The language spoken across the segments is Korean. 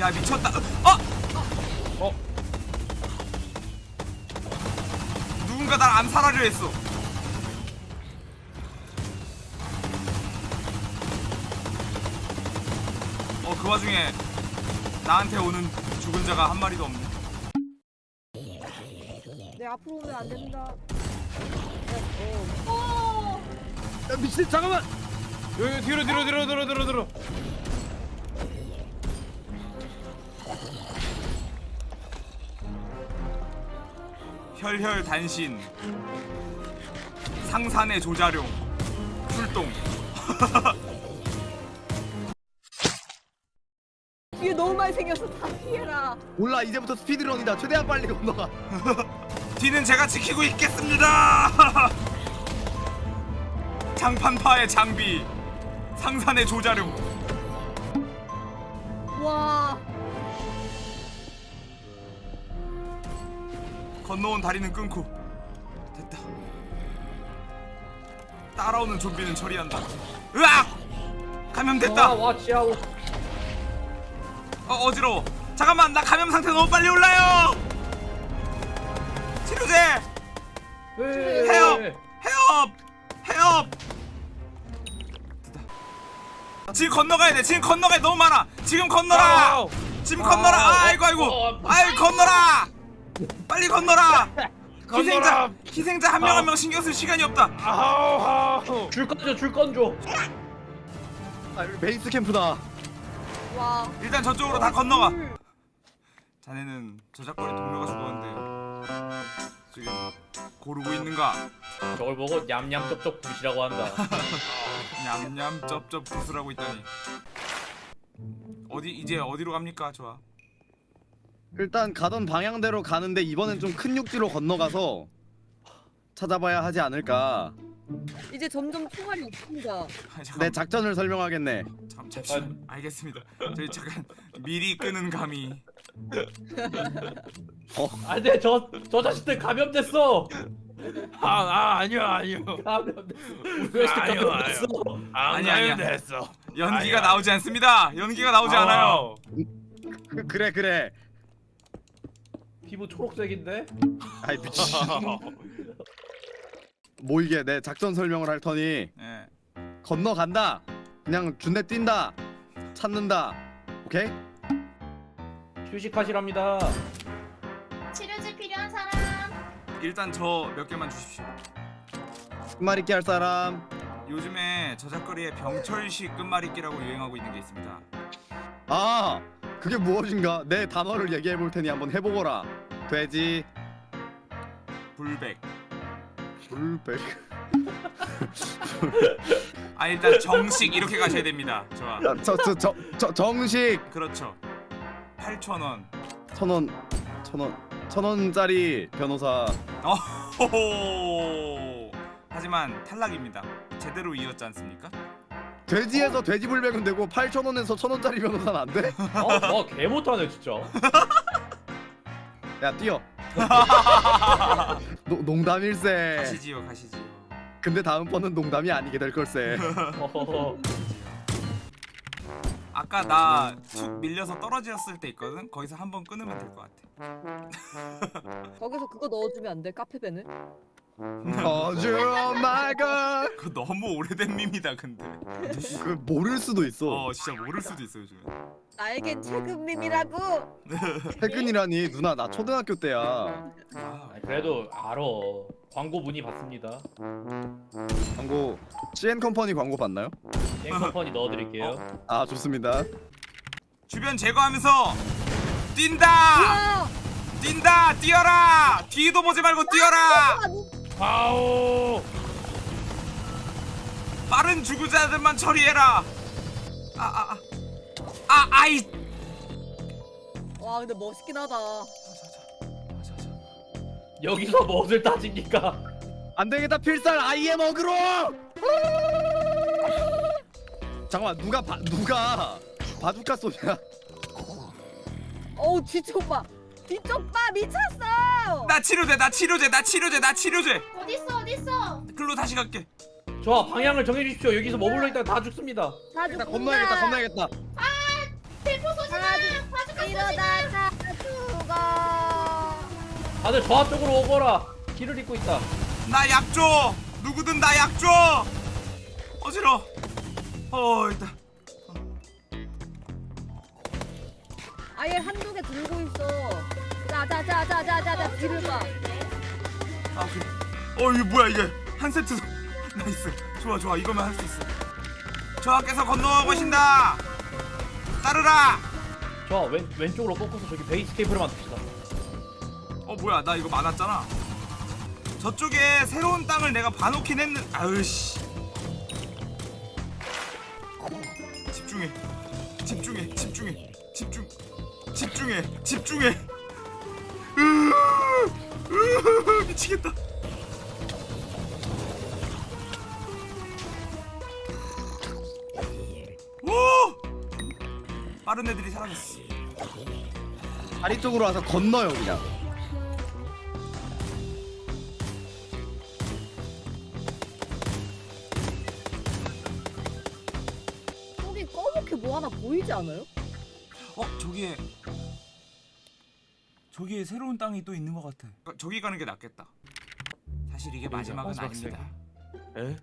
야 미쳤다 어! 어? 누군가 날 암살하려 했어 어 그 와중에 나한테 오는 죽은 자가 한 마리도 없네 내 앞으로 오면 안 된다. 야 미친 잠깐만 여기 뒤로 뒤로 뒤로 뒤로 뒤로 뒤로 혈혈 단신 상산의 조자룡 출동 뒤에 너무 많이 생겨서 다 피해라. 몰라 이제부터 스피드런이다. 최대한 빨리 건너가. 뒤는 제가 지키고 있겠습니다. 장판파의 장비 상산의 조자룡. 와. 건너온 다리는 끊고. 됐다. 따라오는 좀비는 처리한다. 으악! 감염됐다. 와 치아오 어 어지러워. 잠깐만 나 감염 상태 너무 빨리 올라요. 치료제! 해업! 해업! 됐다. 지금 건너가야 돼. 지금 건너가야 돼. 너무 많아. 지금 건너라. 지금 건너라. 아, 아이고 아이고. 아이 건너라 빨리 건너라! 희생자 희생자 한명 한 명 신경 쓸 시간이 없다. 아우 줄 건져 줄 건져. 아 여기 베이스 캠프다. 와. 일단 저쪽으로 다 건너가. 물. 자네는 저작권의 동료가 죽었는데 지금 고르고 있는가? 저걸 보고 냠냠 쩝쩝 굿이라고 한다. 냠냠 쩝쩝 구슬하고 있다니. 어디 이제 어디로 갑니까 좋아 일단 가던 방향대로 가는데 이번엔 좀 큰 육지로 건너가서 찾아봐야 하지 않을까. 이제 점점 총알이 없습니다. 아, 내 잠깐 작전을 설명하겠네. 잠, 잠시만. 알겠습니다. 저희 잠깐 미리 끄는 감이. 안돼 저, 저 자식들 감염됐어. 아, 아 아니요 아니요. 감염됐어. 우리 자식 감염됐어. 안 아니, 아니야. 됐어 연기가 아니야. 나오지 않습니다. 연기가 나오지 않아요. 그, 그래 그래 피부 초록색인데? 아이 미친. 뭐 이게 내 작전 설명을 할 터니? 예. 건너간다. 그냥 준대 뛴다. 찾는다. 오케이? 휴식하시랍니다. 치료제 필요한 사람. 일단 저 몇 개만 주십시오. 끝말잇기 할 사람. 요즘에 저작거리에 병철식 끝말잇기라고 유행하고 있는 게 있습니다. 아 그게 무엇인가? 내 단어를 얘기해 볼 테니 한번 해보거라 돼지. 불백. 불백. 아 일단 정식 이렇게 가셔야 됩니다. 좋아. 저저 저 저 정식. 그렇죠. 8,000원. 천원 천원 천원짜리 변호사. 어호호 하지만 탈락입니다. 제대로 이었지 않습니까? 돼지에서 돼지 불백은 되고 8천원에서 천원짜리 변호사는 안 돼? 어? 와 개못하네 진짜 야 뛰어 노, 농담일세 가시지요 가시지요 근데 다음번은 농담이 아니게 될 걸세. 아까 나 툭 밀려서 떨어졌을 때 있거든? 거기서 한 번 끊으면 될 것 같아 거기서 그거 넣어주면 안 돼? 카페베네를? oh my god 그거 너무 오래된 밈이다 근데. 그 모를 수도 있어. 어 진짜 모를 수도 있어 요즘에. 나에겐 최근 밈이라고. 퇴근이라니. 누나 나 초등학교 때야. 아, 아, 그래도 알아. 광고 문의 받습니다. 광고 CN 컴퍼니 광고 봤나요? 땡커퍼니 넣어드릴게요. 아 좋습니다. 주변 제거하면서 뛴다! 아, 뛴다! 뛰어라! 뒤도 보지 말고 뛰어라! 아오 빠른 주구자들만 처리해라! 아, 아, 아. 아, 아이! 와 근데 멋있긴 하다. 여기서 무엇을 따집니까 안되겠다 필살 아이엠 어그로 잠깐만 누가 바, 누가 바둑카 쏘냐 어우 뒤쪽 봐. 뒤쪽 봐 미쳤어. 나 치료제, 나 치료제, 나 치료제, 나 치료제! 어딨어 어딨어 글로 다시 갈게. 좋아 방향을 정해주십시오 여기서 머물러 있다가 다 죽습니다 다 일단 죽는다. 건너야겠다 건너야겠다 대포 바둑카 이러다가 죽어. 다들 저 앞쪽으로 오거라. 길을 잇고 있다. 나 약 줘 누구든 나 약 줘 어지러 어 일단 아예 한두 개 들고 있어. 자자자자자자자 뒤를 봐. 아 오케이 어 이게 뭐야 이게. 한 세트. nice. 좋아 좋아. 이거면 할 수 있어. 저하께서 건너가고 계신다. 따르라. 저 왼, 왼쪽으로 꺾어서 저기 베이스캠프를 만듭시다. 어 뭐야. 나 이거 많았잖아. 저쪽에 새로운 땅을 내가 봐놓긴 했는 아으씨. 집중해. 집중해. 집중해. 집중 집중해. 집중해 미치겠다 오 빠른 애들이 사라졌어 다리 쪽으로 와서 건너요 그냥. 저기 검게 뭐 하나 보이지 않아요? 어 저기에 저기에 새로운 땅이 또 있는 것 같아. 어, 저기 가는 게 낫겠다. 사실 이게 마지막은 마지막 아닙니다. 에?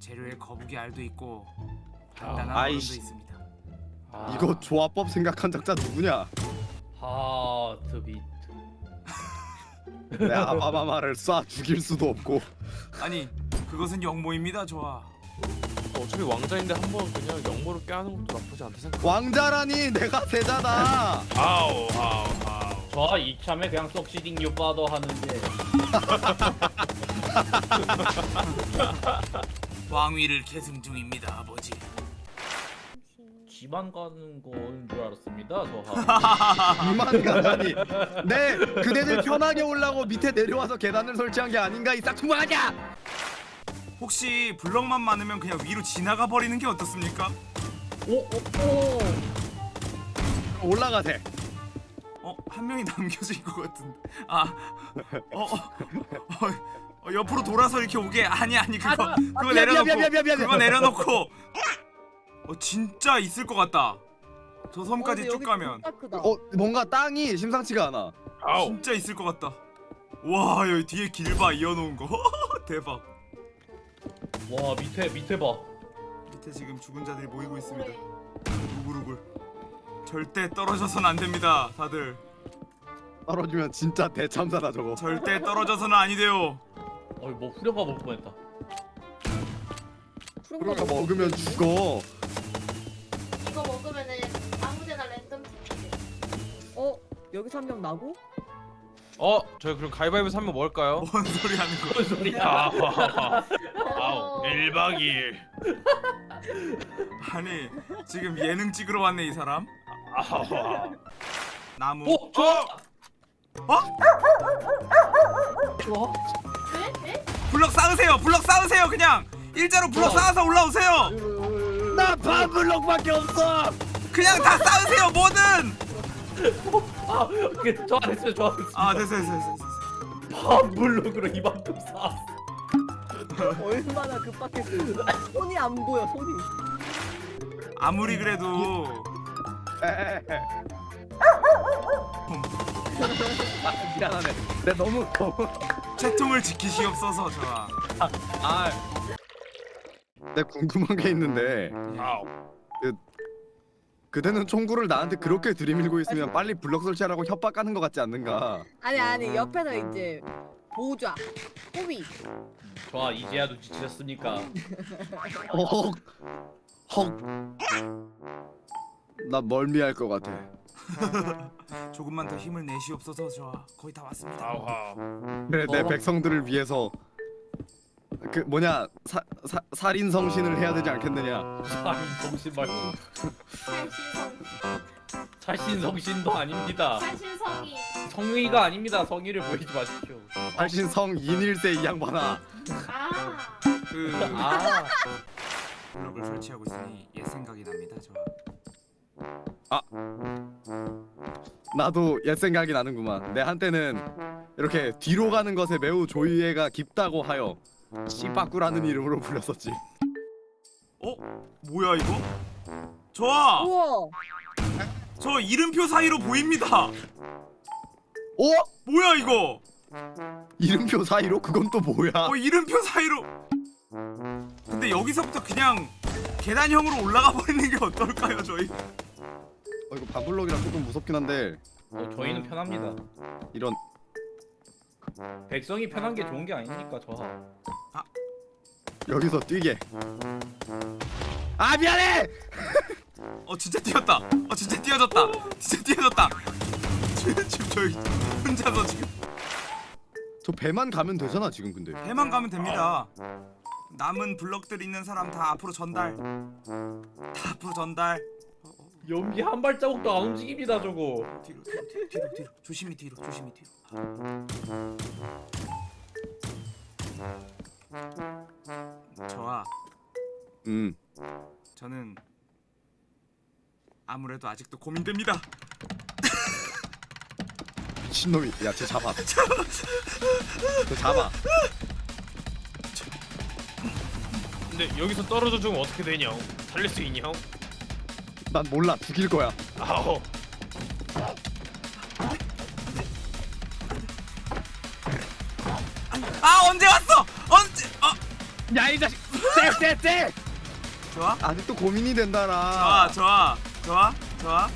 재료에 거북이 알도 있고 아, 단단한 얼음도 아이씨. 있습니다. 아, 이거 조합법 생각한 작자 누구냐? 하트 비트. 내 아바마마를 쏴 죽일 수도 없고. 아니 그것은 영모입니다, 좋아. 어차피 왕자인데 한 번 그냥 영모를 껴하는 것도 나쁘지 않다 생각. 왕자라니 내가 세자다. 아우 아우 아우. 저 이참에 그냥 석시딩 유바더 하는데 왕위를 계승 중입니다, 아버지. 집안 가는 거인 줄 알았습니다. 저 이만 가다니. 내 그대들 편하게 올라고 밑에 내려와서 계단을 설치한 게 아닌가 이 싹퉁망하냐? 혹시 블럭만 많으면 그냥 위로 지나가 버리는 게 어떻습니까? 오, 오, 오. 올라가세. 어, 한 명이 남겨진 것 같은데. 아, 어, 어, 어, 어, 옆으로 돌아서 이렇게 오게. 아니 아니 그거 아, 그거 미안, 내려놓고 미안, 미안, 미안, 미안. 그거 내려놓고. 어, 진짜 있을 것 같다. 저 섬까지 쭉 가면. 어 뭔가 땅이 심상치가 않아. 아우. 진짜 있을 것 같다. 와 여기 뒤에 길 봐 이어놓은 거 대박. 와 밑에 밑에 봐. 밑에 지금 죽은 자들이 모이고 있습니다. 우글우글. 절대 떨어져선 안 됩니다, 다들. 떨어지면 진짜 대참사다 저거. 절대 떨어져서는 아니 돼요. 어이 뭐 후려가 먹을 뻔했다. 거 먹으면 죽어. 이거 먹으면은 아무데나 랜덤. 어 여기서 한 명 나고? 어 저희 그럼 가위바위보 한번 먹을까요? 뭔 소리 하는 거? 뭔 소리야? 아우 1박 2일. 아니 지금 예능 찍으러 왔네 이 사람. 아우. 나무. 오, 좋아. 어? 좋아. 왜? 왜? 블럭 쌓으세요. 블럭 쌓으세요. 그냥 일자로 블럭 쌓아서 올라오세요. 나 반블럭밖에 없어. 그냥 다 쌓으세요. 뭐든. 아, 그 좋아했어요, 좋아했어요. 아 됐어 됐어 됐어. 됐어. 반블록으로 이만큼 쌓았어. 얼마나 급박했어. 손이 안 보여 손이. 아무리 그래도 아, 미안하네. 내 너무 너무. 채통을 지키시옵소서 저와. 아. 내 궁금한 게 있는데 아우. 그대는 총구를 나한테 그렇게 들이밀고 있으면 빨리 블럭 설치하라고 협박하는 것 같지 않는가? 아니 아니 옆에서 이제 보좌 호비 좋아, 이제야 눈치 채셨습니까? 헉. 헉. 나 멀미할 것 같아. 조금만 더 힘을 내시옵소서 저와. 거의 다 왔습니다. 아우. 그래 내 어? 백성들을 위해서 그 뭐냐 사, 사 살인 성신을 해야 되지 않겠느냐? 아니, 정신 말고. 살신성. 살신 성신도 아닙니다. 살신성이. 성의가 아닙니다. 성의를 보이지 마십시오. 살신 성인일세 이 양반아. 아. 그 아, 블럭을 설치하고 있으니 옛 생각이 납니다 저와. 나도 옛 생각이 나는구만. 내 한때는 이렇게 뒤로 가는 것에 매우 조이해가 깊다고 하여 씨바꾸라는 이름으로 불렸었지. 어? 뭐야 이거? 좋아. 우와 저 이름표 사이로 보입니다. 어? 뭐야 이거? 이름표 사이로 그건 또 뭐야? 어 이름표 사이로. 근데 여기서부터 그냥 계단형으로 올라가 버리는 게 어떨까요, 저희? 어, 이거 반블럭이라 조금 무섭긴 한데 어, 저희는 편합니다. 이런 백성이 편한 게 좋은 게 아니니까 저하. 여기서 뛰게. 아 미안해. 어 진짜 뛰었다. 어 진짜 뛰어졌다. 진짜 뛰어졌다. 지금 저희 혼자서 지금 저 배만 가면 되잖아 지금 근데. 배만 가면 됩니다. 남은 블럭들 있는 사람 다 앞으로 전달. 다 앞으로 전달. 연기 한 발자국도 안 움직입니다 저거. 뒤로 뒤로 뒤로 뒤로. 조심히 뒤로 조심히 뒤로. 저와 음. 저는 아무래도 아직도 고민됩니다. 미친놈이 야쟤 잡아. 쟤 잡아. 근데 여기서 떨어져 죽으면 어떻게 되냐? 살릴 수 있냐? 난 몰라 죽일 거야. 아오. 아 언제 왔어? 언제? 어 야이 자식. 쎄쎄쎄. 좋아 아직도 고민이 된다라. 좋아 좋아 좋아 좋아